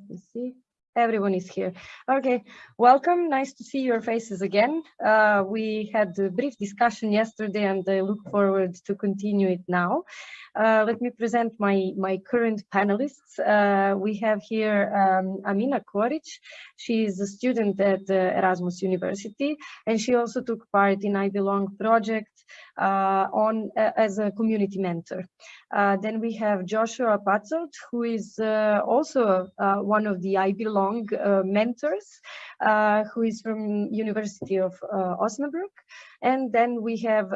let me see everyone is here. Okay welcome. Nice to see your faces again. Uh, we had a brief discussion yesterday and i look forward to continue it now. Uh, let me present my my current panelists. Uh, we have here um, amina koric. She is a student at uh, erasmus university and she also took part in i belong project uh, on uh, as a community mentor. Then we have Joshua Patzold, who is also one of the I Belong mentors, who is from University of Osnabrück. And then we have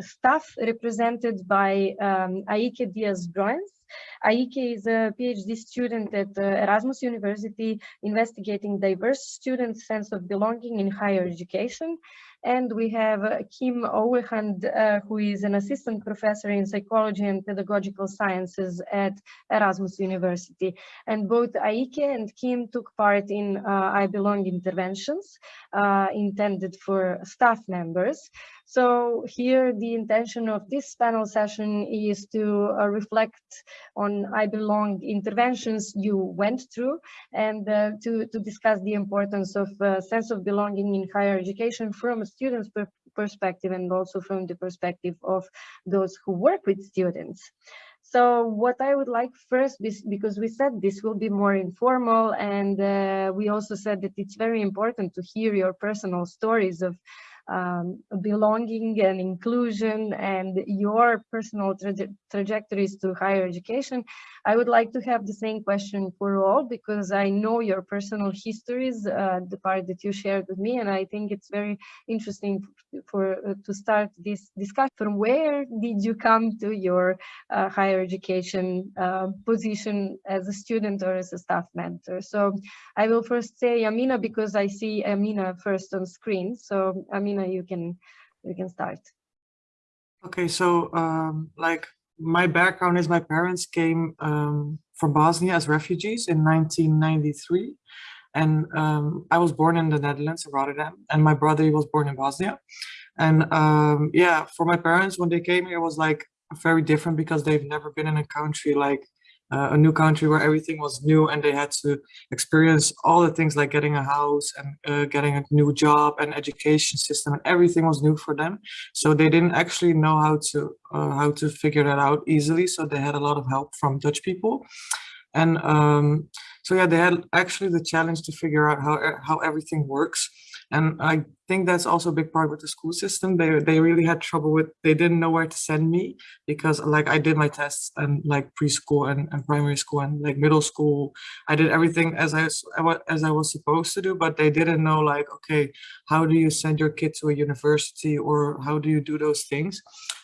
staff represented by um, Aike Diaz-Broens, Aike is a PhD student at uh, Erasmus University investigating diverse students' sense of belonging in higher education. And we have uh, Kim Ouwehand, uh, who is an assistant professor in psychology and pedagogical sciences at Erasmus University. And both Aike and Kim took part in uh, I Belong interventions uh, intended for staff members. So here the intention of this panel session is to uh, reflect on I Belong interventions you went through and uh, to, to discuss the importance of uh, sense of belonging in higher education from a student's per perspective and also from the perspective of those who work with students. So what I would like first, because we said this will be more informal and uh, we also said that it's very important to hear your personal stories of um, belonging and inclusion and your personal traje trajectories to higher education, I would like to have the same question for all because I know your personal histories, uh, the part that you shared with me, and I think it's very interesting for uh, to start this discussion. From where did you come to your uh, higher education uh, position as a student or as a staff mentor? So I will first say Amina because I see Amina first on screen. So Amina, you can you can start. Okay, so um, like my background is my parents came um, from Bosnia as refugees in 1993 and um, I was born in the Netherlands in Rotterdam and my brother was born in Bosnia and um, yeah for my parents when they came here it was like very different because they've never been in a country like uh, a new country where everything was new and they had to experience all the things like getting a house and uh, getting a new job and education system and everything was new for them. So they didn't actually know how to uh, how to figure that out easily. So they had a lot of help from Dutch people. And um, so yeah they had actually the challenge to figure out how how everything works. And I think that's also a big part with the school system. They they really had trouble with they didn't know where to send me because like I did my tests and like preschool and, and primary school and like middle school. I did everything as I as I was supposed to do, but they didn't know like okay, how do you send your kid to a university or how do you do those things?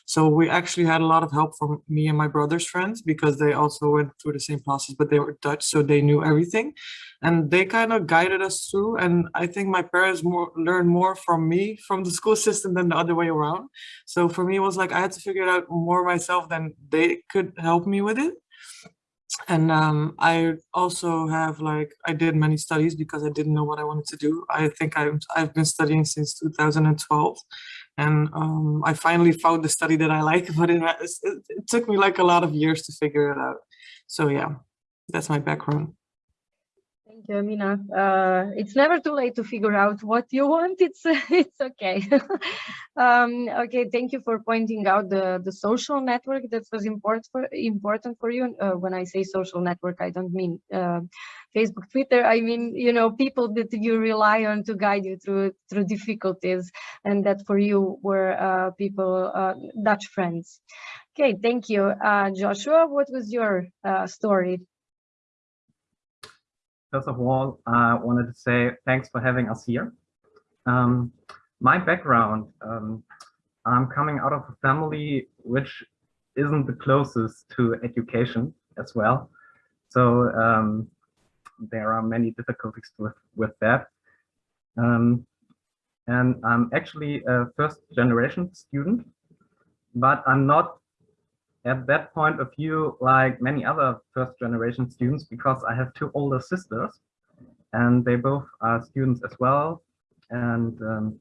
So we actually had a lot of help from me and my brother's friends because they also went through the same process, but they were Dutch, so they knew everything. And they kind of guided us through. And I think my parents more learned more from me, from the school system than the other way around. So for me, it was like I had to figure it out more myself than they could help me with it and um, I also have like I did many studies because I didn't know what I wanted to do. I think I've I've been studying since 2012, and um, I finally found the study that I like. But it, it, it took me like a lot of years to figure it out. So yeah, that's my background. Thank you. Uh, it's never too late to figure out what you want. It's it's okay. um, okay, thank you for pointing out the the social network that was important for important for you. Uh, when I say social network, I don't mean uh, Facebook, Twitter. I mean you know people that you rely on to guide you through through difficulties, and that for you were uh, people uh, Dutch friends. Okay, thank you, uh, Joshua. What was your story? First of all, I wanted to say thanks for having us here. Um, my background, um, I'm coming out of a family which isn't the closest to education as well. So um, there are many difficulties with, with that. Um, and I'm actually a first generation student, but I'm not at that point of view like many other first generation students because I have two older sisters and they both are students as well. And um,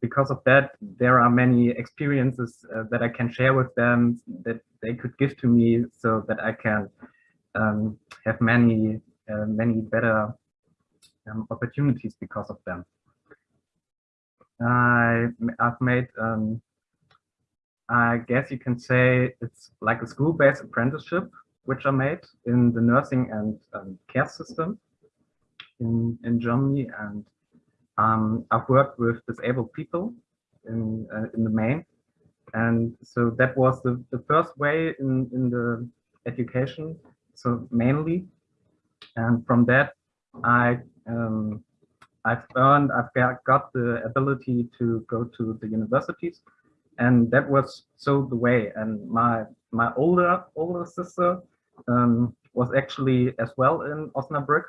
because of that, there are many experiences uh, that I can share with them that they could give to me so that I can um, have many uh, many better um, opportunities because of them. I, I've made, um, I guess you can say it's like a school-based apprenticeship, which I made in the nursing and um, care system in, in Germany. And um, I've worked with disabled people in, uh, in the main. And so that was the, the first way in, in the education, so mainly. And from that, I um, I've earned, I've got the ability to go to the universities, and that was so the way. And my my older older sister um, was actually as well in Osnabrück,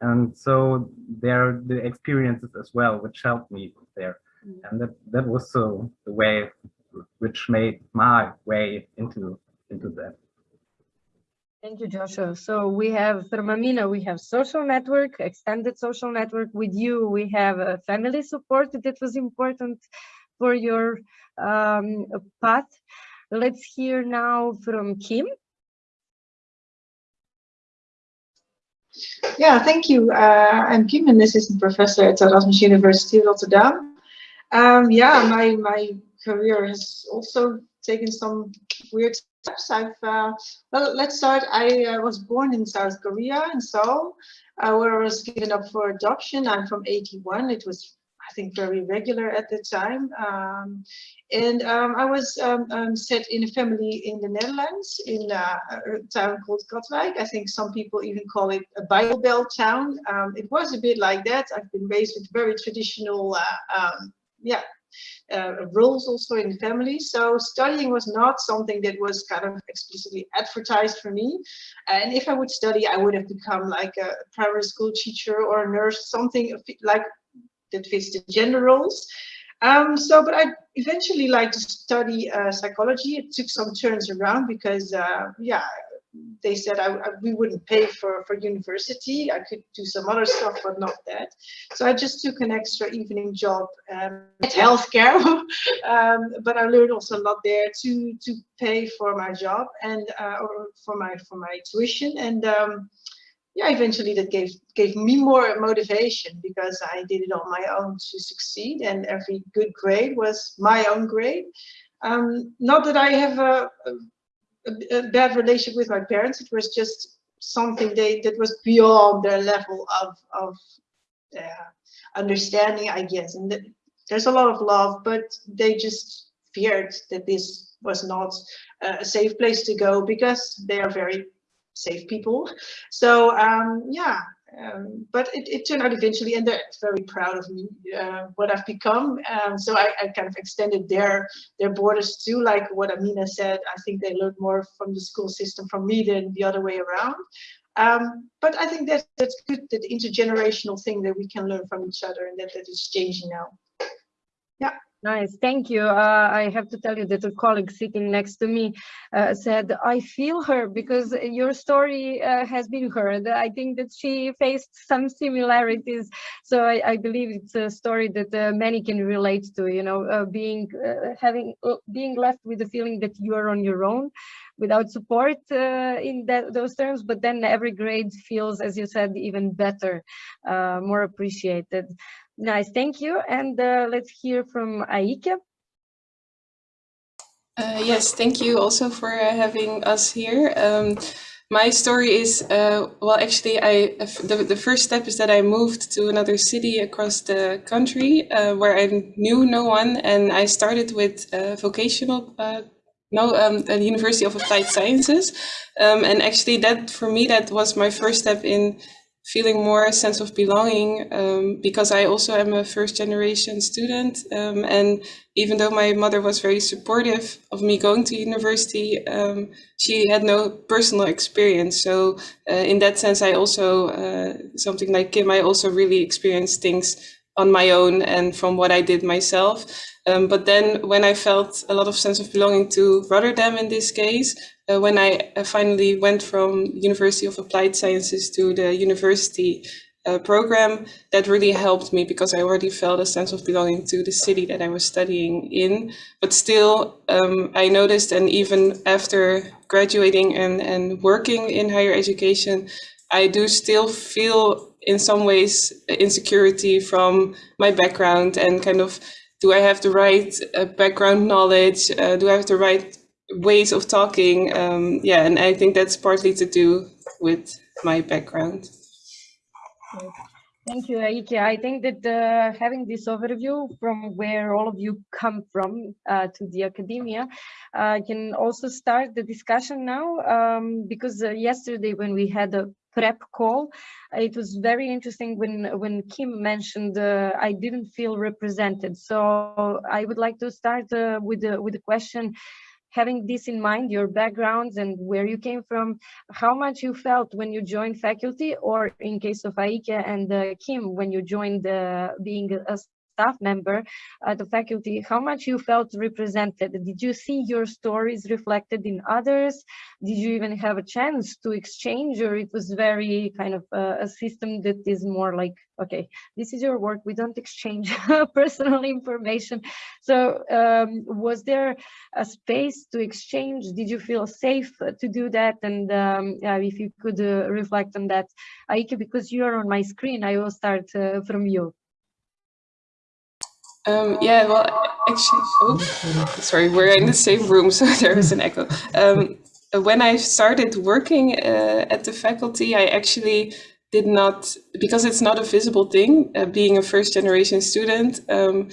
and so there the experiences as well, which helped me there, mm. and that that was so the way, which made my way into into that. Thank you, Joshua. So we have from Amina, we have social network, extended social network. With you, we have a family support that was important for your um, path. Let's hear now from Kim. Yeah, thank you. Uh, I'm Kim, an assistant professor at Erasmus University Rotterdam. Um, yeah, my, my career has also taken some weird steps. I've uh, well, let's start. I uh, was born in South Korea in Seoul, uh, where I was given up for adoption. I'm from 81. It was think very regular at the time. Um, and um, I was um, um set in a family in the Netherlands in uh, a town called Katwijk. I think some people even call it a Bible Belt town. Um, it was a bit like that. I've been raised with very traditional, uh, yeah, uh, roles also in the family. So studying was not something that was kind of explicitly advertised for me. And if I would study, I would have become like a primary school teacher or a nurse, something like that fits the gender roles. Um, so, but I eventually like to study uh, psychology. It took some turns around because, uh, yeah, they said I, I, we wouldn't pay for, for university. I could do some other stuff, but not that. So I just took an extra evening job um, at healthcare. um, but I learned also a lot there to to pay for my job and uh, or for my for my tuition. And um, yeah, eventually that gave gave me more motivation because I did it on my own to succeed, and every good grade was my own grade. Um, not that I have a, a a, bad relationship with my parents. It was just something they that was beyond their level of of uh, understanding, I guess. And th there's a lot of love, but they just feared that this was not a safe place to go because they are very safe people. So um, yeah, um, but it, it, turned out eventually, and they're very proud of me, uh, what I've become. Um, so I, I, kind of extended their their borders too, like what Amina said. I think they learned more from the school system from me than the other way around. Um, but I think that that's good, that intergenerational thing that we can learn from each other, and that that is changing now. Yeah. Nice, thank you. Uh, I have to tell you that a colleague sitting next to me uh, said, I feel her because your story uh, has been heard. I think that she faced some similarities. So I, I believe it's a story that uh, many can relate to, you know, uh, being uh, having being left with the feeling that you are on your own without support in that, those terms, but then every grade feels, as you said, even better, more appreciated. Nice, thank you. And uh, let's hear from Aike. Uh, yes, thank you also for uh, having us here. Um, my story is, uh, well, actually, I the, the first step is that I moved to another city across the country uh, where I knew no one, and I started with uh, vocational no, um, the University of Applied Sciences. Um, and actually that, for me, that was my first step in feeling more a sense of belonging um, because I also am a first generation student. Um, and even though my mother was very supportive of me going to university, um, she had no personal experience. So uh, in that sense, I also, uh, something like Kim, I also really experienced things on my own and from what I did myself. Um, but then when I felt a lot of sense of belonging to Rotterdam in this case, uh, when I uh, finally went from University of Applied Sciences to the university uh, program, that really helped me because I already felt a sense of belonging to the city that I was studying in. But still, um, I noticed, and even after graduating and, and working in higher education, I do still feel in some ways insecurity from my background and kind of do I have the right uh, background knowledge? Uh, do I have the right ways of talking? Um, yeah, and I think that's partly to do with my background. Thank you, Aike. I think that uh, having this overview from where all of you come from uh, to the academia uh, can also start the discussion now um, because uh, yesterday when we had a prep call, it was very interesting when when Kim mentioned uh, I didn't feel represented. So I would like to start uh, with the with the question having this in mind, your backgrounds and where you came from, how much you felt when you joined faculty, or in case of Aike and uh, Kim, when you joined uh, being a staff member at the faculty, how much you felt represented? Did you see your stories reflected in others? Did you even have a chance to exchange or it was very kind of uh, a system that is more like, okay, this is your work, we don't exchange personal information. So um, was there a space to exchange? Did you feel safe to do that? And um, yeah, if you could uh, reflect on that, Aike, because you're on my screen, I will start uh, from you. Um, yeah, well, actually, oh, sorry, we're in the same room, so there is an echo. Um, when I started working uh, at the faculty, I actually did not, because it's not a visible thing, uh, being a first generation student, um,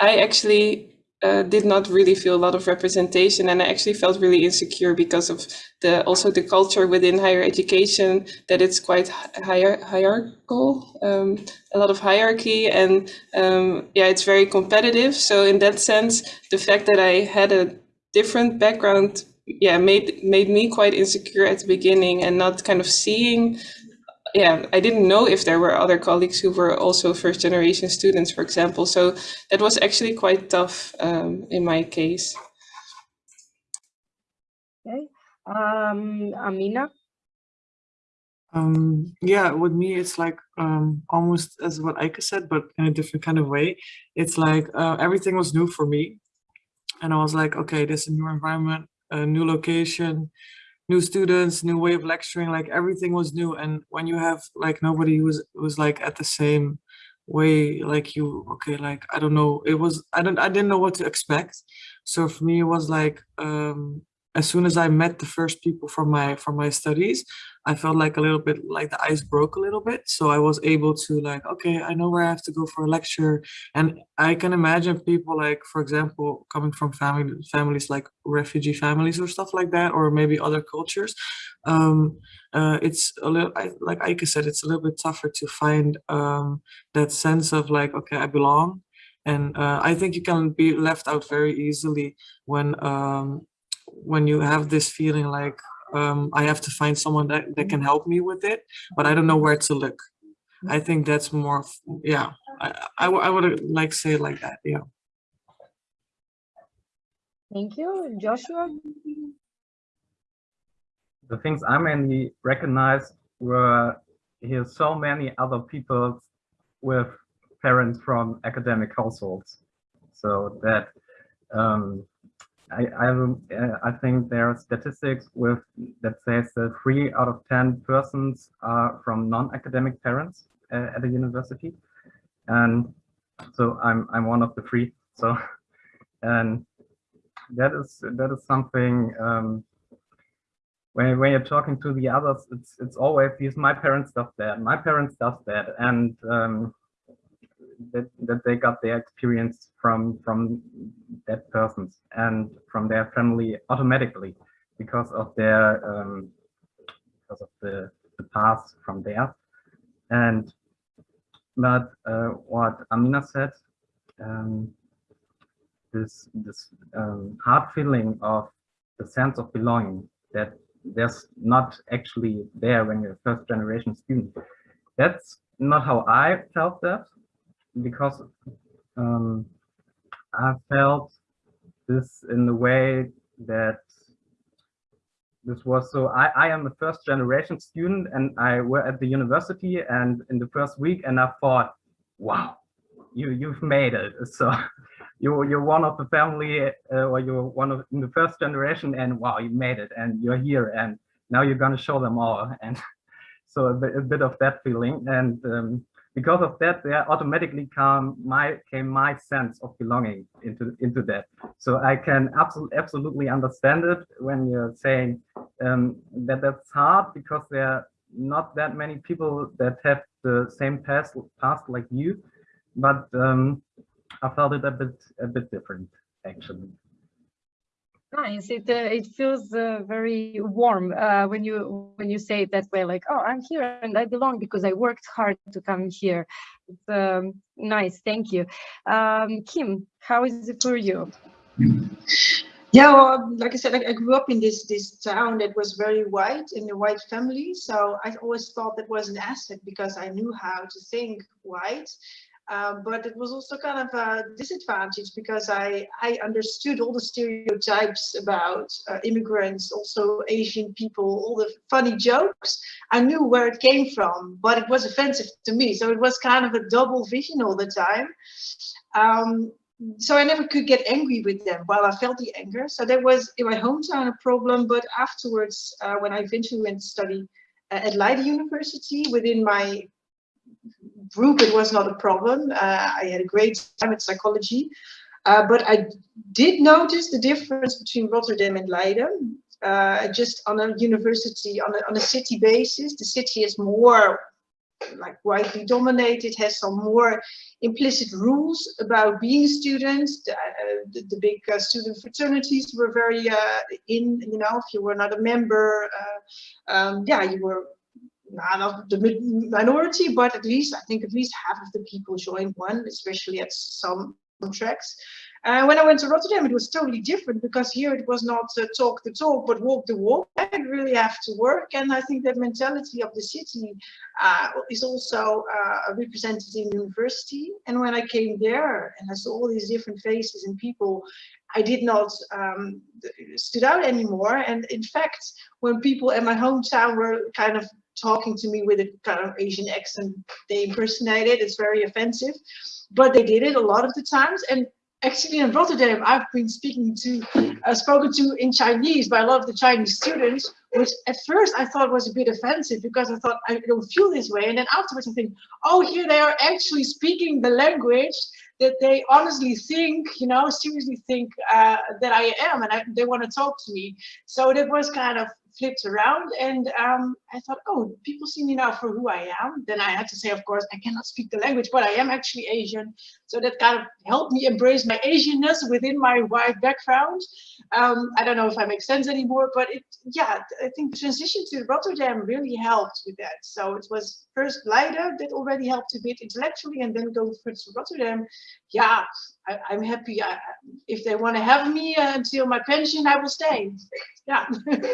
I actually uh, did not really feel a lot of representation and I actually felt really insecure because of the also the culture within higher education that it's quite hier hierarchical, um, a lot of hierarchy and um, yeah, it's very competitive. So in that sense, the fact that I had a different background yeah, made made me quite insecure at the beginning and not kind of seeing yeah, I didn't know if there were other colleagues who were also first generation students, for example. So that was actually quite tough um, in my case. Okay, um, Amina. Um, yeah, with me, it's like um, almost as what Aike said, but in a different kind of way. It's like uh, everything was new for me. And I was like, okay, this is a new environment, a new location, new students, new way of lecturing, like everything was new. And when you have like nobody who's was like at the same way like you okay like i don't know it was i don't i didn't know what to expect so for me it was like um as soon as I met the first people from my from my studies, I felt like a little bit like the ice broke a little bit. So I was able to like, okay, I know where I have to go for a lecture. And I can imagine people like, for example, coming from family families like refugee families or stuff like that, or maybe other cultures. Um, uh, it's a little, I, like Aike said, it's a little bit tougher to find um, that sense of like, okay, I belong. And uh, I think you can be left out very easily when um, when you have this feeling like um, I have to find someone that, that can help me with it, but I don't know where to look. I think that's more, yeah, I, I, I would like say it like that, yeah. Thank you, Joshua. The things I mainly recognized were here so many other people with parents from academic households. So that um, I, I, I think there are statistics with that says that three out of 10 persons are from non-academic parents uh, at a university. And so I'm, I'm one of the three. So, and that is, that is something, um, when, when you're talking to the others, it's, it's always these, my parents does that, my parents does that. And um, that, that they got their experience from from that persons and from their family automatically because of their um, because of the, the past from there. And but uh, what Amina said um, this this um, hard feeling of the sense of belonging that there's not actually there when you're a first generation student that's not how I felt that because um, I felt this in the way that this was so I, I am a first generation student and I were at the university and in the first week and I thought, wow, you you've made it. So you you're one of the family uh, or you're one of in the first generation and wow, you made it and you're here and now you're gonna show them all. And So a bit, a bit of that feeling. And um, because of that, there automatically come my came my sense of belonging into into that. So I can absolutely absolutely understand it when you're saying um, that that's hard because there are not that many people that have the same past past like you, but um, I felt it a bit a bit different actually. Nice. It uh, it feels uh, very warm uh, when you when you say it that way. Like, oh, I'm here and I belong because I worked hard to come here. It's um, nice. Thank you, um, Kim. How is it for you? Yeah, well, like I said, I, I grew up in this this town that was very white in a white family. So I always thought that was an asset because I knew how to think white. Um, but it was also kind of a disadvantage because I, I understood all the stereotypes about uh, immigrants, also Asian people, all the funny jokes. I knew where it came from, but it was offensive to me. So it was kind of a double vision all the time. Um, so I never could get angry with them while I felt the anger. So that was in my hometown a problem. But afterwards, uh, when I eventually went to study uh, at Leiden University, within my group, it was not a problem. Uh, I had a great time at psychology. Uh, but I did notice the difference between Rotterdam and Leiden. Uh, just on a university, on a, on a city basis, the city is more like widely dominated, has some more implicit rules about being students. The, uh, the, the big uh, student fraternities were very uh, in, you know, if you were not a member, uh, um, yeah, you were not the minority, but at least I think at least half of the people joined one, especially at some tracks. Uh, when I went to Rotterdam, it was totally different because here it was not uh, talk the talk, but walk the walk. I really have to work. And I think that mentality of the city uh, is also uh, represented in university. And when I came there and I saw all these different faces and people, I did not um, stood out anymore. And in fact, when people in my hometown were kind of talking to me with a kind of Asian accent, they impersonated, it's very offensive, but they did it a lot of the times. And actually in Rotterdam, I've been speaking to, uh, spoken to in Chinese by a lot of the Chinese students, which at first I thought was a bit offensive because I thought I don't feel this way. And then afterwards I think, oh, here they are actually speaking the language that they honestly think, you know, seriously think uh, that I am and I, they want to talk to me. So that was kind of flipped around and um, I thought, oh, people see me now for who I am. Then I had to say, of course, I cannot speak the language, but I am actually Asian. So that kind of helped me embrace my Asianness within my white background. Um, I don't know if I make sense anymore, but it, yeah, I think transition to Rotterdam really helped with that. So it was first Leiden that already helped a bit intellectually and then go first to Rotterdam. Yeah, I, am happy. I, if they want to have me uh, until my pension, I will stay. Yeah.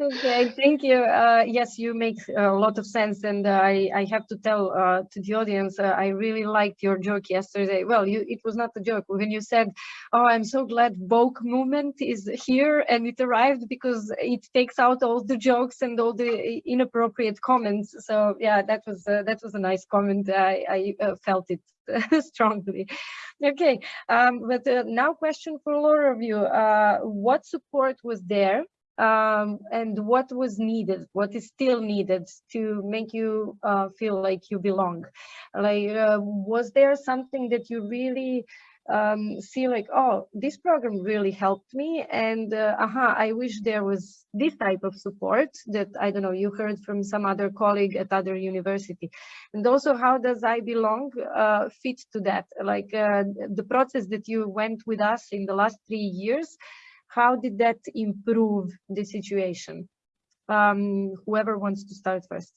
Okay, thank you. Uh, yes, you make a lot of sense, and uh, I I have to tell uh, to the audience uh, I really liked your joke yesterday. Well, you it was not a joke when you said, "Oh, I'm so glad woke movement is here and it arrived because it takes out all the jokes and all the inappropriate comments." So yeah, that was uh, that was a nice comment. I I uh, felt it strongly. Okay, um, but now question for all of you: What support was there? Um, and what was needed, what is still needed to make you uh, feel like you belong? Like, uh, was there something that you really um, see like, oh, this program really helped me and uh, aha, I wish there was this type of support that, I don't know, you heard from some other colleague at other university. And also how does I belong uh, fit to that? Like uh, the process that you went with us in the last three years, how did that improve the situation? Um, whoever wants to start first.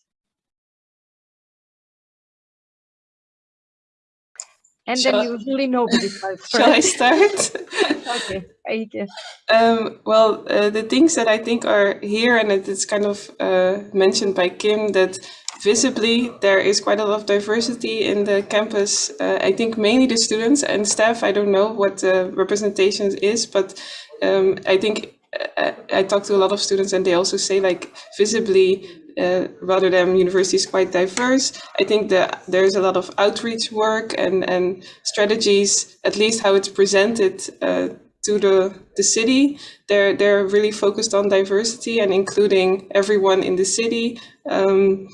And Shall then usually nobody starts Shall I start? okay, okay. Um, well, uh, the things that I think are here, and it's kind of uh, mentioned by Kim, that visibly there is quite a lot of diversity in the campus. Uh, I think mainly the students and staff, I don't know what the representation is, but um, I think I, uh, I talk to a lot of students and they also say like visibly uh, Rotterdam University is quite diverse. I think that there's a lot of outreach work and, and strategies, at least how it's presented uh, to the the city. They're they're really focused on diversity and including everyone in the city. Um,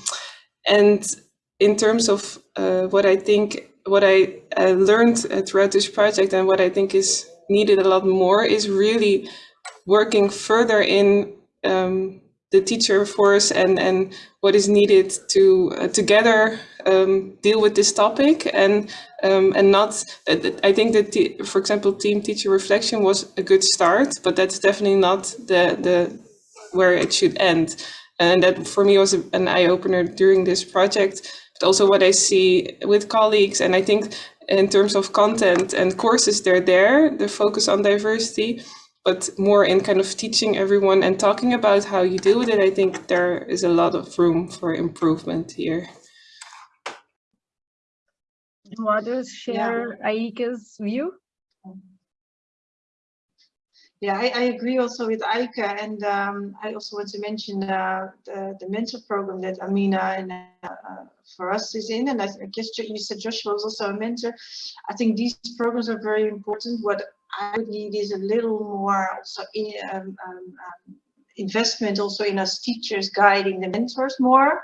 and in terms of uh, what I think, what I learned throughout this project and what I think is needed a lot more is really working further in um, the teacher force and, and what is needed to uh, together um, deal with this topic. And um, and not I think that for example team teacher reflection was a good start but that's definitely not the the where it should end. And that for me was an eye-opener during this project. But also what I see with colleagues and I think in terms of content and courses they're there the focus on diversity but more in kind of teaching everyone and talking about how you deal with it, I think there is a lot of room for improvement here. Do others share yeah. Aike's view? Yeah, I, I, agree also with Aike, and um, I also want to mention uh, the, the mentor program that Amina and uh, for us is in, and I, I guess you said Joshua was also a mentor. I think these programs are very important. What I would need is a little more also in, um, um, um, investment also in us teachers guiding the mentors more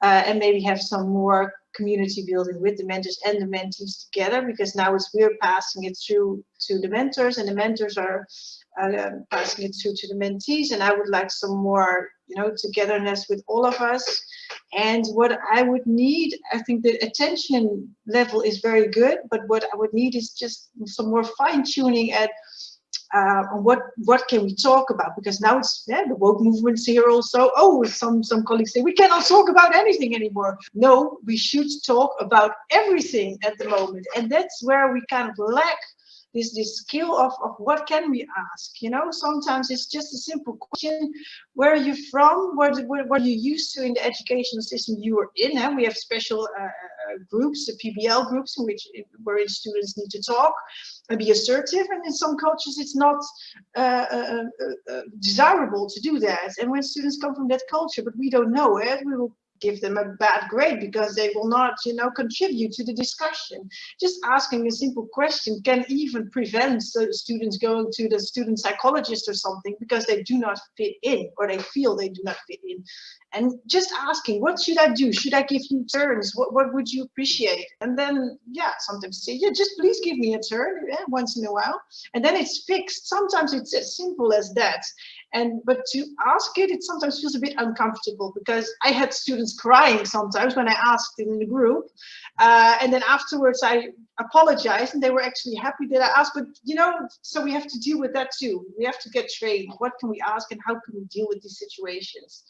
uh, and maybe have some more community building with the mentors and the mentees together because now it's we're passing it through to the mentors and the mentors are uh, passing it through to the mentees and I would like some more you know togetherness with all of us and what I would need I think the attention level is very good but what I would need is just some more fine-tuning at uh, what what can we talk about? Because now it's yeah, the woke movements here also. Oh, some some colleagues say we cannot talk about anything anymore. No, we should talk about everything at the moment, and that's where we kind of lack this this skill of, of what can we ask you know? Sometimes it's just a simple question where are you from? What what, what are you used to in the educational system you are in? And we have special uh, uh groups the pbl groups in which where students need to talk and be assertive and in some cultures it's not uh, uh, uh, uh, desirable to do that. And when students come from that culture but we don't know it we will give them a bad grade because they will not, you know, contribute to the discussion. Just asking a simple question can even prevent students going to the student psychologist or something because they do not fit in or they feel they do not fit in. And just asking, what should I do? Should I give you turns? What, what would you appreciate? And then, yeah, sometimes say, yeah, just please give me a turn yeah, once in a while. And then it's fixed. Sometimes it's as simple as that. And but to ask it, it sometimes feels a bit uncomfortable because I had students crying sometimes when I asked in the group. Uh, and then afterwards I apologized and they were actually happy that I asked. But you know, so we have to deal with that too. We have to get trained. What can we ask and how can we deal with these situations?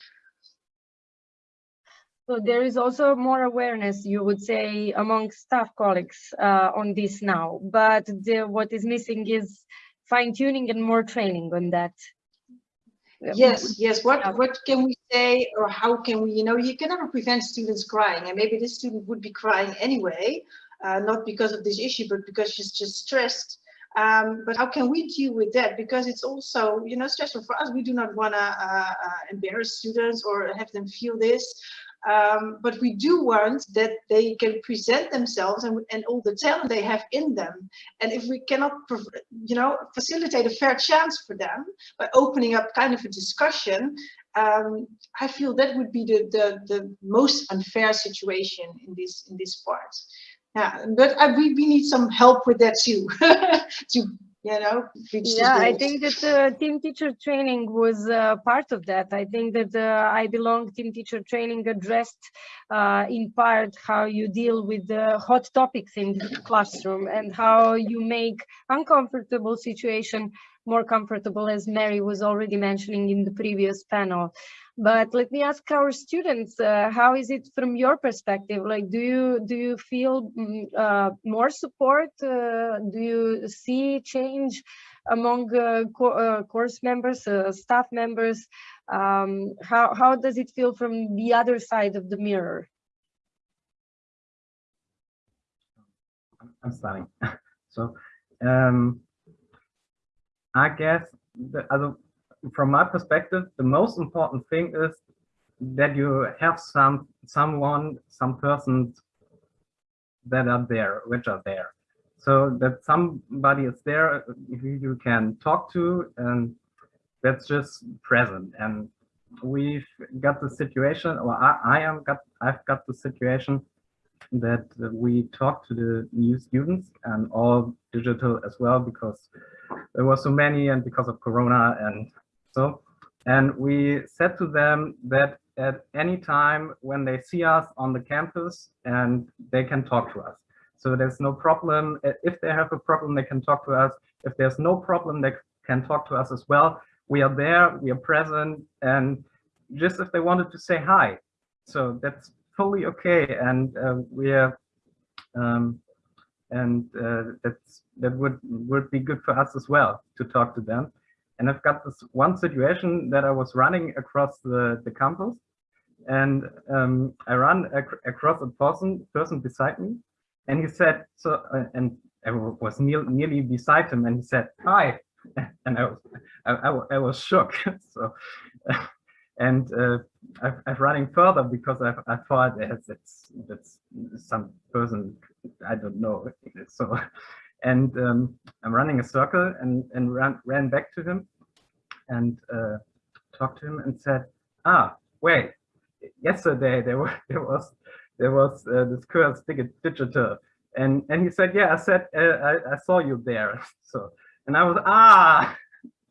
So there is also more awareness, you would say, among staff colleagues uh, on this now. But the, what is missing is fine tuning and more training on that. Yes yes. What what can we say or how can we you know you can never prevent students crying and maybe this student would be crying anyway uh, not because of this issue but because she's just stressed. Um, but how can we deal with that? Because it's also you know stressful for us. We do not want to uh, uh, embarrass students or have them feel this um, but we do want that they can present themselves and, and all the talent they have in them. And if we cannot, you know, facilitate a fair chance for them by opening up kind of a discussion, um, I feel that would be the, the, the most unfair situation in this in this part. Yeah, but I, we, we need some help with that too, to you know yeah i think that uh, team teacher training was uh, part of that. I think that uh, i belong team teacher training addressed uh, in part how you deal with the hot topics in the classroom and how you make uncomfortable situation more comfortable as mary was already mentioning in the previous panel but let me ask our students uh, how is it from your perspective? Like do you do you feel mm, uh, more support uh, do you see change among uh, co uh, course members uh, staff members? Um, how how does it feel from the other side of the mirror? I'm starting. So um, i guess the, from my perspective, the most important thing is that you have some someone, some persons that are there, which are there. so that somebody is there who you can talk to and that's just present and we've got the situation or I, I am got I've got the situation that we talk to the new students and all digital as well because there were so many and because of corona and and we said to them that at any time when they see us on the campus and they can talk to us. So there's no problem. If they have a problem they can talk to us. If there's no problem they can talk to us as well. We are there we are present and just if they wanted to say hi. So that's fully okay and uh, we are um, and uh, that's that would would be good for us as well to talk to them and i've got this one situation that i was running across the the campus. And um, i ran ac across a person person beside me. And he said so uh, and i was near, nearly beside him. And he said hi. And i was i, I, I was shook. So and uh, I've running further because I've, I thought it's, it's some person I don't know. So and um, I'm running a circle and and ran ran back to him and uh, talked to him and said ah wait yesterday there was there was there was uh, this curse digital and and he said yeah I said uh, I, I saw you there so and I was ah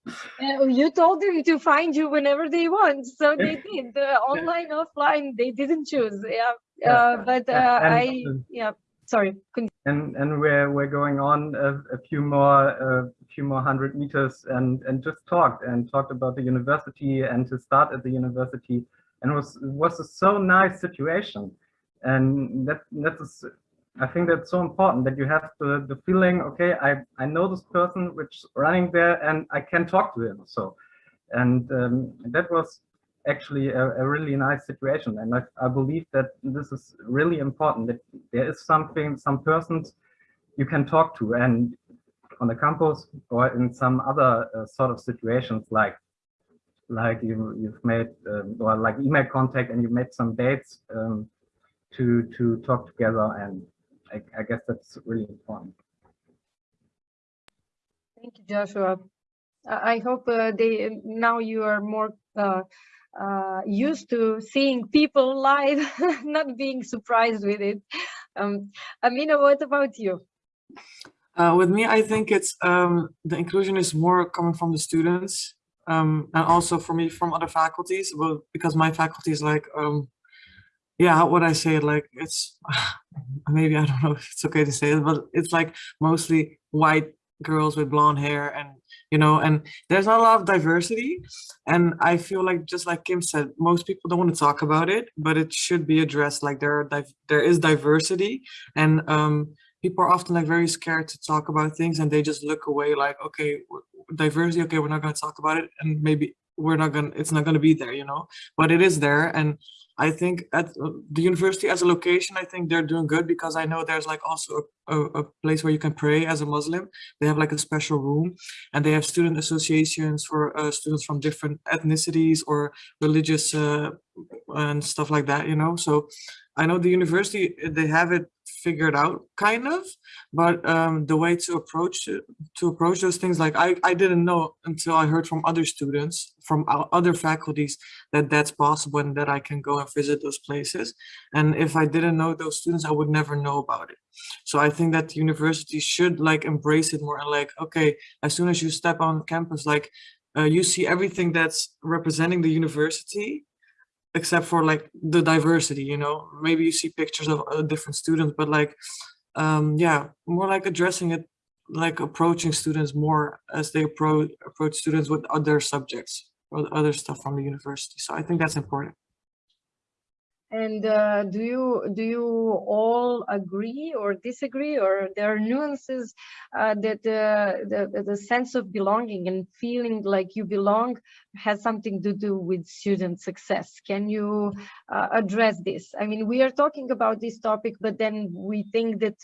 uh, you told them to find you whenever they want, so they did. The online, offline, they didn't choose. Yeah, uh, but uh, I, yeah, sorry. And and we're we're going on a, a few more a few more hundred meters and and just talked and talked about the university and to start at the university and it was was a so nice situation and that that's I think that's so important that you have the, the feeling, okay, I, I know this person which running there and I can talk to him. So, and um, that was actually a, a, really nice situation. And I, I believe that this is really important that there is something, some persons you can talk to and on the campus or in some other uh, sort of situations like like you, you've made um, or like email contact and you made some dates um, to to talk together and I, I guess that's really important. Thank you, Joshua. I hope uh, they now you are more uh, uh, used to seeing people live, not being surprised with it. Um, Amina, what about you? Uh, with me, I think it's um, the inclusion is more coming from the students um, and also for me from other faculties. Well, because my faculty is like um, yeah how would i say it like it's maybe i don't know if it's okay to say it but it's like mostly white girls with blonde hair and you know and there's not a lot of diversity. And i feel like just like kim said most people don't want to talk about it but it should be addressed like there are there is diversity. And um people are often like very scared to talk about things and they just look away like okay diversity okay we're not going to talk about it and maybe we're not gonna it's not to be there you know but it is there and I think at uh, the university as a location, I think they're doing good because I know there's like also a, a, place where you can pray as a Muslim. They have like a special room and they have student associations for uh, students from different ethnicities or religious uh, and stuff like that, you know. So I know the university, they have it figured out kind of but um the way to approach to approach those things like i i didn't know until i heard from other students from other faculties that that's possible and that i can go and visit those places. And if i didn't know those students i would never know about it. So i think that the university should like embrace it more and like okay as soon as you step on campus like uh, you see everything that's representing the university except for like the diversity you know? Maybe you see pictures of uh, different students but like um yeah more like addressing it like approaching students more as they approach approach students with other subjects or other stuff from the university. So i think that's important and uh, do you do you all agree or disagree, or there are nuances uh, that uh, the the sense of belonging and feeling like you belong has something to do with student success? Can you uh, address this? I mean, we are talking about this topic, but then we think that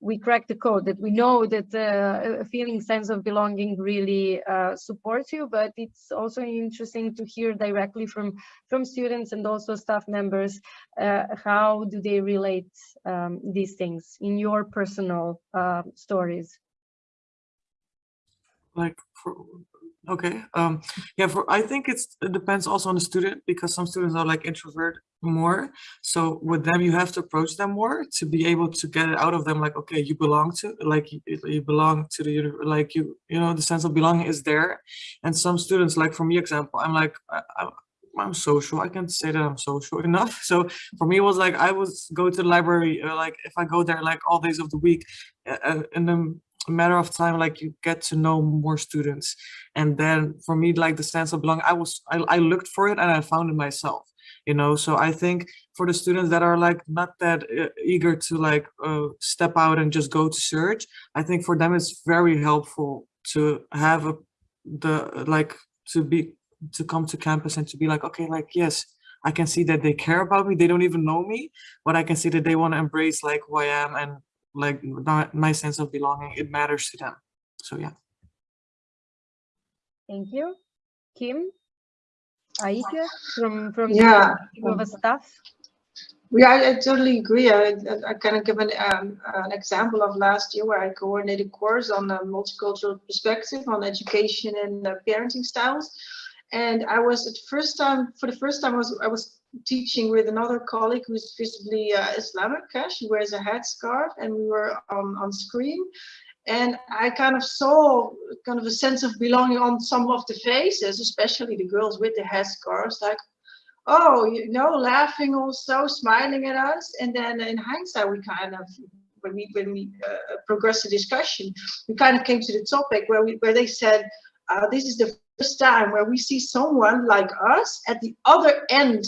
we crack the code, that we know that uh, feeling sense of belonging really uh, supports you, but it's also interesting to hear directly from, from students and also staff members, uh, how do they relate um, these things in your personal uh, stories? Like, for, okay, um, yeah, for I think it's it depends also on the student because some students are like introvert more. So with them, you have to approach them more to be able to get it out of them. Like, okay, you belong to, like, you, you belong to the, like you, you know, the sense of belonging is there. And some students, like for me, example, I'm like, I, I, I'm social. I can't say that I'm social enough. So for me, it was like I was go to the library. Uh, like if I go there like all days of the week, uh, uh, in a matter of time, like you get to know more students. And then for me, like the sense of belonging, I was I, I looked for it and I found it myself. You know, so I think for the students that are like not that uh, eager to like uh, step out and just go to search, I think for them it's very helpful to have a the like to be to come to campus and to be like, okay, like, yes, I can see that they care about me. They don't even know me, but I can see that they want to embrace like who I am and like my, my sense of belonging. It matters to them. So yeah. Thank you. Kim, Aike from, from Yeah. the of staff. Yeah, I, I totally agree. I, I, I kind of give an, um, an example of last year where I coordinated a course on a multicultural perspective on education and uh, parenting styles. And I was at first time, for the first time, I was, I was teaching with another colleague who's visibly uh, Islamic. Uh, she wears a headscarf and we were on, on screen. And I kind of saw kind of a sense of belonging on some of the faces, especially the girls with the headscarves, like, oh, you know, laughing also, smiling at us. And then in hindsight, we kind of, when we when we uh, progressed the discussion, we kind of came to the topic where we where they said, uh, this is the first time where we see someone like us at the other end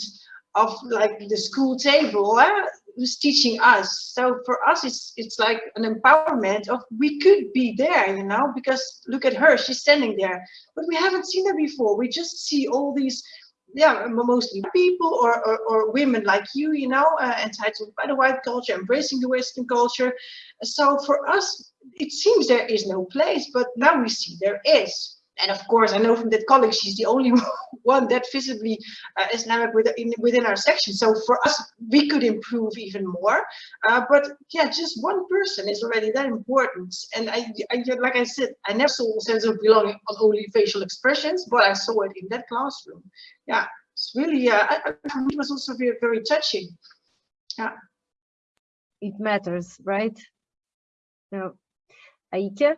of like the school table uh, who's teaching us. So for us, it's it's like an empowerment of we could be there, you know, because look at her, she's standing there, but we haven't seen her before. We just see all these yeah, mostly people or, or, or, women like you, you know, uh, entitled by the white culture, embracing the Western culture. So for us, it seems there is no place, but now we see there is. And of course, I know from that colleague, she's the only one that visibly uh, Islamic within, within our section. So for us, we could improve even more. Uh, but yeah, just one person is already that important. And I, I, like I said, I never saw a sense of belonging on only facial expressions, but I saw it in that classroom. Yeah, it's really, uh, I, it was also very, very touching. Yeah. It matters, right? No. Aike?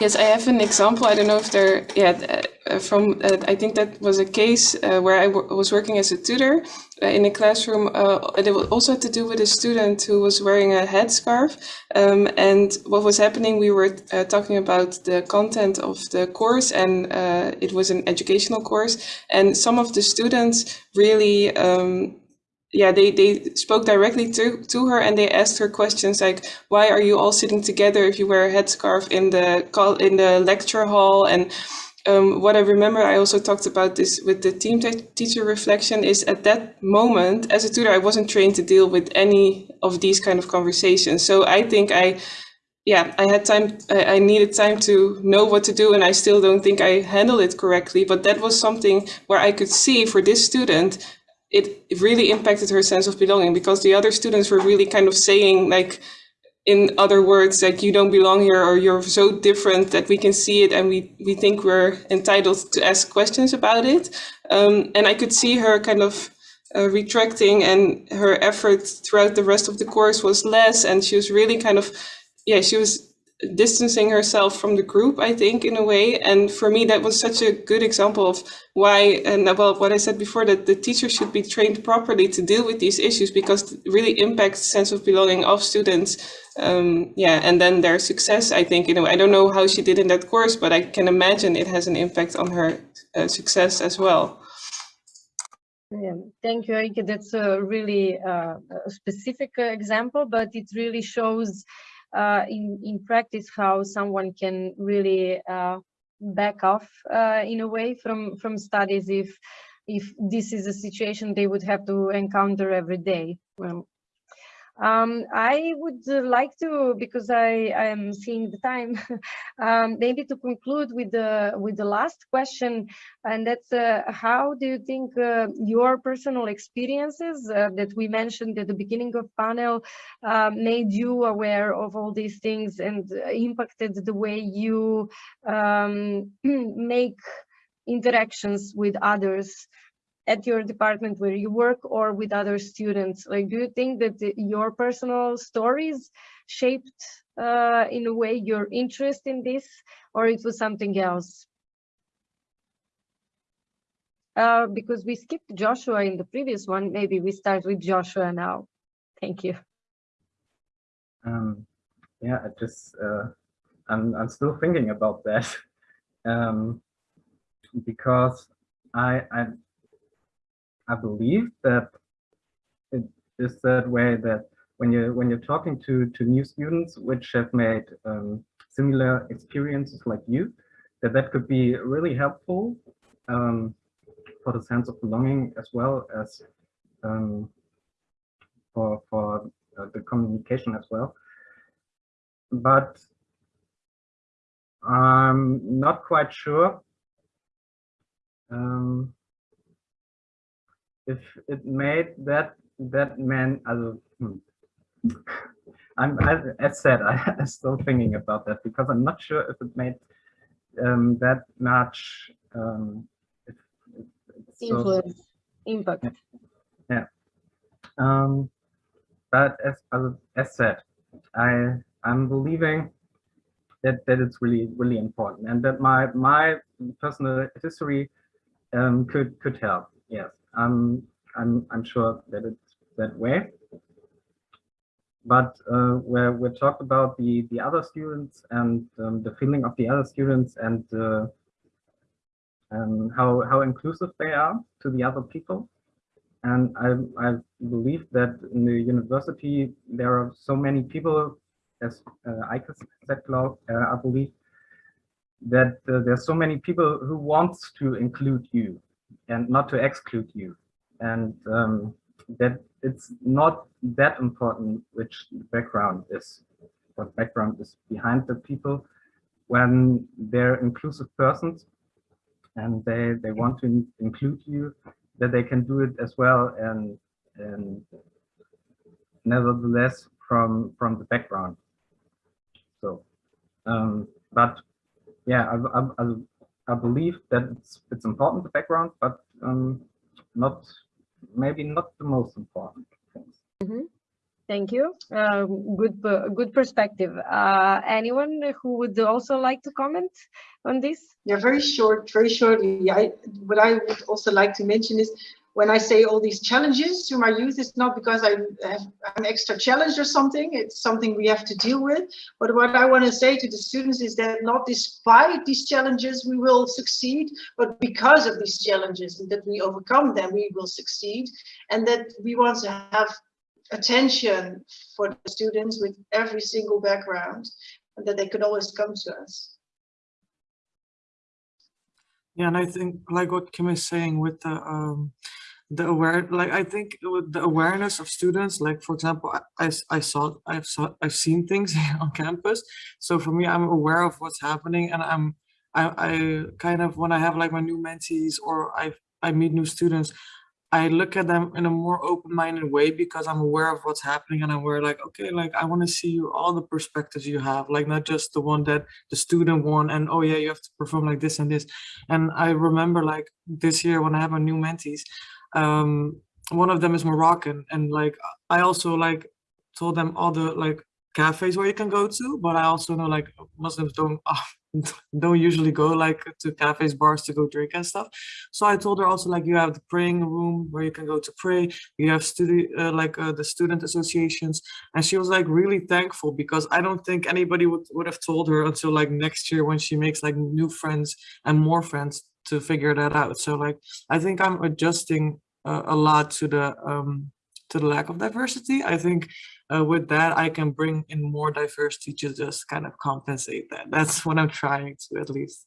Yes, I have an example. I don't know if they're, yeah, uh, from, uh, I think that was a case uh, where I was working as a tutor uh, in a classroom. Uh, it also had to do with a student who was wearing a headscarf. Um, and what was happening, we were uh, talking about the content of the course and it was an educational course. And some of the students really um, yeah, they, they spoke directly to, to her and they asked her questions like, why are you all sitting together if you wear a headscarf in the call in the lecture hall? And um, what I remember, I also talked about this with the team teacher reflection is at that moment, as a tutor, I wasn't trained to deal with any of these kind of conversations. So I think I, yeah, I had time, I needed time to know what to do and I still don't think I handled it correctly. But that was something where I could see for this student, it really impacted her sense of belonging because the other students were really kind of saying like in other words like you don't belong here or you're so different that we can see it and we we think we're entitled to ask questions about it. Um, and i could see her kind of uh, retracting and her effort throughout the rest of the course was less and she was really kind of yeah she was distancing herself from the group, I think, in a way. And for me, that was such a good example of why, and well, what I said before, that the teacher should be trained properly to deal with these issues because it really impacts the sense of belonging of students. Um, yeah, and then their success, I think, in a way. I don't know how she did in that course, but I can imagine it has an impact on her uh, success as well. Yeah, thank you, Aike. That's a really uh, specific uh, example, but it really shows uh, in, in practice how someone can really uh, back off uh, in a way from, from studies if, if this is a situation they would have to encounter every day. Well, Um, I would uh, like to, because I am seeing the time, um, maybe to conclude with the with the last question, and that's uh, how do you think uh, your personal experiences uh, that we mentioned at the beginning of panel uh, made you aware of all these things and impacted the way you um, make interactions with others at your department where you work or with other students? Like, do you think that the, your personal stories shaped uh, in a way your interest in this or it was something else? Uh, because we skipped Joshua in the previous one, maybe we start with Joshua now. Thank you. Um, yeah, I just, uh, I'm, I'm still thinking about that um, because I, I I believe that it is that way that when you when you're talking to to new students which have made um, similar experiences like you, that that could be really helpful um, for the sense of belonging as well as um, for for uh, the communication as well. But I'm not quite sure um, if it made that that man also hmm. I'm as, as said I, am still thinking about that because I'm not sure if it made um, that much um, influence so, impact. Yeah. Um, but as, as as said I I'm believing that that it's really really important and that my my personal history um, could could help yes I'm I'm I'm sure that it's that way. But uh, where we talked about the the other students and um, the feeling of the other students and uh, and how how inclusive they are to the other people. And I I believe that in the university there are so many people, as uh, I said, uh, I believe that uh, there's so many people who wants to include you and not to exclude you and um, that it's not that important which background is, what background is behind the people when they're inclusive persons and they, they want to include you, that they can do it as well and, and nevertheless from, from the background. So, um, but yeah, I, I, I believe that it's, it's important, the background, but um, not maybe not the most important things. Mm -hmm. Thank you. Um, good, good perspective. Uh, anyone who would also like to comment on this? Yeah, very short, very shortly. I, what I would also like to mention is when I say all these challenges to my youth, it's not because I have an extra challenge or something. It's something we have to deal with. But what I want to say to the students is that not despite these challenges, we will succeed, but because of these challenges and that we overcome them, we will succeed. And that we want to have attention for the students with every single background and that they could always come to us. Yeah, and I think like what Kim is saying with the um, the aware like i think with the awareness of students like for example i i saw i've saw i've seen things on campus. So for me i'm aware of what's happening and i'm i i kind of when i have like my new mentees or i i meet new students i look at them in a more open-minded way because i'm aware of what's happening and i'm aware like okay like i want to see you all the perspectives you have like not just the one that the student won and oh yeah you have to perform like this and this. And i remember like this year when i have my new mentees um one of them is moroccan and like i also like told them all the like cafes where you can go to but i also know like muslims don't don't usually go like to cafes bars to go drink and stuff. So i told her also like you have the praying room where you can go to pray. You have study uh, like uh, the student associations. And she was like really thankful because i don't think anybody would would have told her until like next year when she makes like new friends and more friends to figure that out. So like, I think I'm adjusting uh, a lot to the um, to the lack of diversity. I think uh, with that, I can bring in more diversity to just kind of compensate that. That's what I'm trying to at least.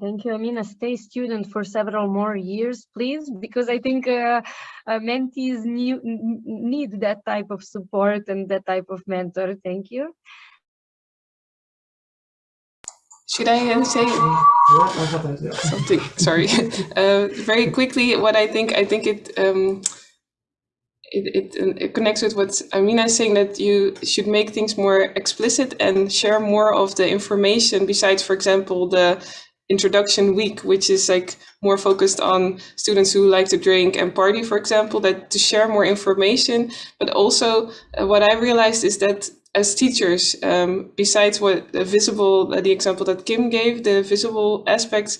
Thank you, Amina. Stay student for several more years, please, because I think uh, uh, mentees need, need that type of support and that type of mentor. Thank you. Should I uh, say something? Sorry. uh, very quickly, what I think, I think it, um, it, it, it, connects with what Amina is saying that you should make things more explicit and share more of the information besides, for example, the introduction week, which is like more focused on students who like to drink and party, for example, that to share more information. But also uh, what I realized is that as teachers, um, besides what the visible, uh, the example that Kim gave, the visible aspects,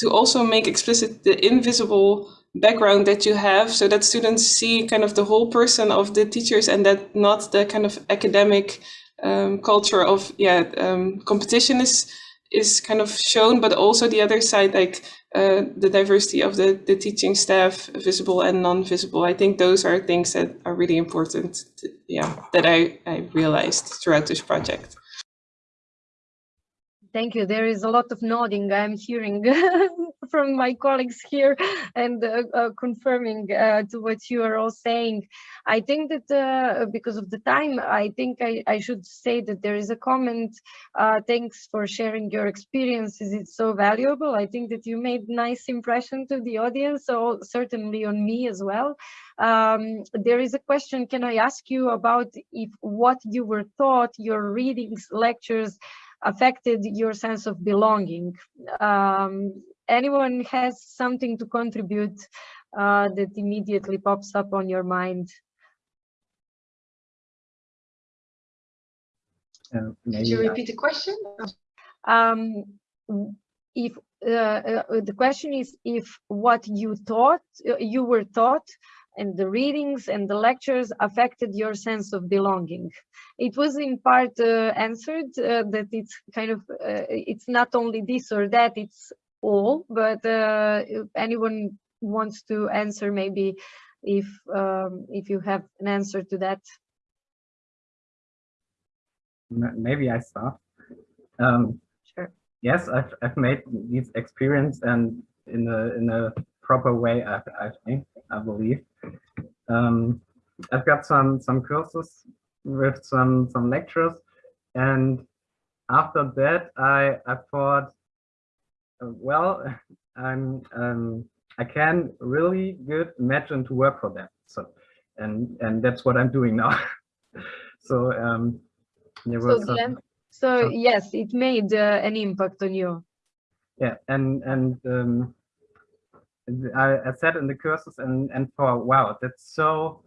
to also make explicit the invisible background that you have so that students see kind of the whole person of the teachers and that not the kind of academic um, culture of yeah um, competition is is kind of shown, but also the other side, like uh, the diversity of the, the teaching staff, visible and non-visible. I think those are things that are really important, to, yeah, that I, I realized throughout this project. Thank you. There is a lot of nodding I'm hearing from my colleagues here and uh, uh, confirming uh, to what you are all saying. I think that because of the time, I think I, I, should say that there is a comment. Thanks for sharing your experiences. It's so valuable. I think that you made nice impression to the audience, so certainly on me as well. Um, there is a question, can I ask you about if what you were taught, your readings, lectures, affected your sense of belonging. Um, anyone has something to contribute uh, that immediately pops up on your mind? Uh, Could you repeat the question? Um, if uh, uh, the question is if what you thought uh, you were taught and the readings and the lectures affected your sense of belonging. It was in part uh, answered uh, that it's kind of, uh, it's not only this or that, it's all, but uh, if anyone wants to answer maybe if, um, if you have an answer to that. Maybe I start. Um, sure. Yes, I've, I've made these experience and in a, in a proper way, I, I think, I believe. Um, I've got some some courses with some some lectures, and after that, I I thought, well, I'm um, I can really good imagine to work for them. So, and and that's what I'm doing now. so um, there was so, some, so some, yes, it made uh, an impact on you. Yeah, and and um, I, I sat in the courses and and thought, wow, that's so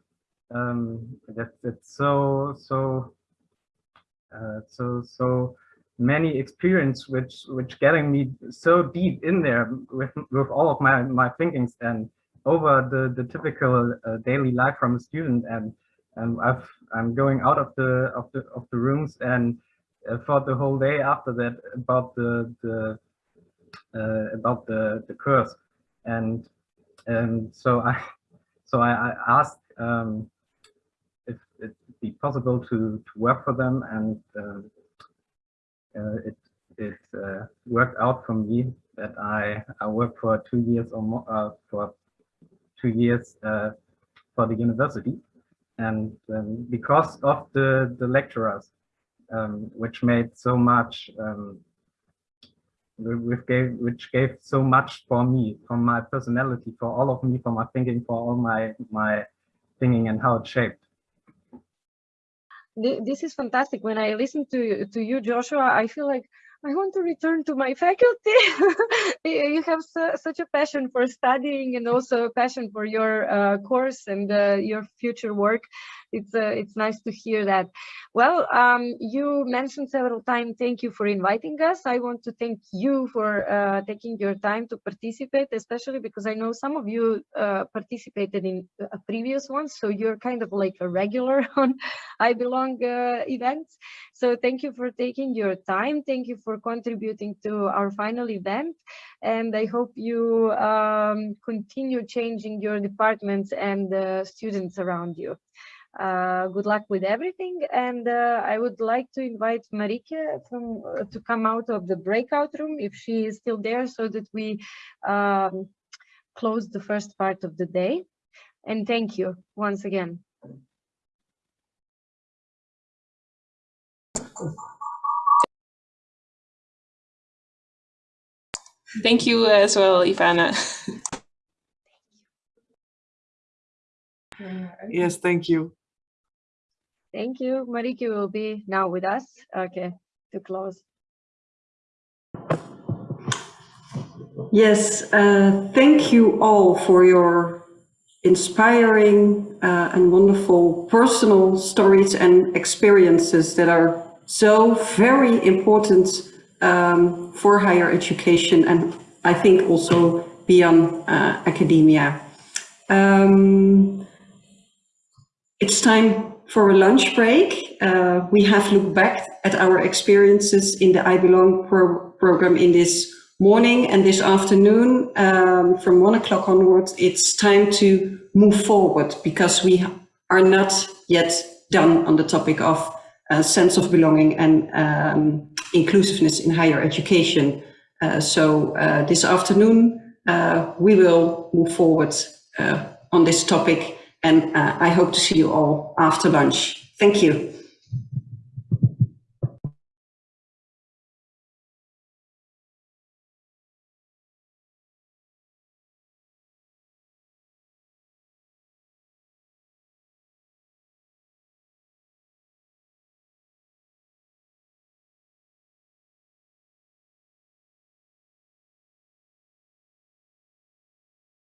um, that that's so so uh, so so many experience which which getting me so deep in there with with all of my my thinkings and over the the typical uh, daily life from a student. And and I've I'm going out of the of the of the rooms and uh, thought the whole day after that about the the uh, about the the course. And and so I so I, I asked um, if it'd be possible to to work for them, and uh, it it uh, worked out for me that I I worked for two years or more uh, for two years uh, for the university, and um, because of the the lecturers, um, which made so much um, which gave which gave so much for me, for my personality, for all of me, for my thinking, for all my my thinking and how it shaped. This is fantastic. When I listen to to you, Joshua, I feel like I want to return to my faculty. you have su such a passion for studying and also a passion for your uh, course and uh, your future work it's uh, it's nice to hear that. Well, um, you mentioned several times, thank you for inviting us. I want to thank you for uh, taking your time to participate, especially because I know some of you uh, participated in a previous one, so you're kind of like a regular on I Belong uh, events. So thank you for taking your time. Thank you for contributing to our final event. And I hope you um, continue changing your departments and the students around you. Uh, good luck with everything. And uh, I would like to invite Marike from, uh, to come out of the breakout room if she is still there so that we um, close the first part of the day. And thank you once again. Thank you as well, Ivana. Yes, thank you. Thank you. Marike will be now with us. Okay, to close. Yes, uh, thank you all for your inspiring uh, and wonderful personal stories and experiences that are so very important um, for higher education and I think also beyond uh, academia. Um, it's time for a lunch break. Uh, we have looked back at our experiences in the I Belong pro program in this morning and this afternoon um, from one o'clock onwards, it's time to move forward because we are not yet done on the topic of uh, sense of belonging and um, inclusiveness in higher education. Uh, so uh, this afternoon, uh, we will move forward on this topic and uh, I hope to see you all after lunch. Thank you.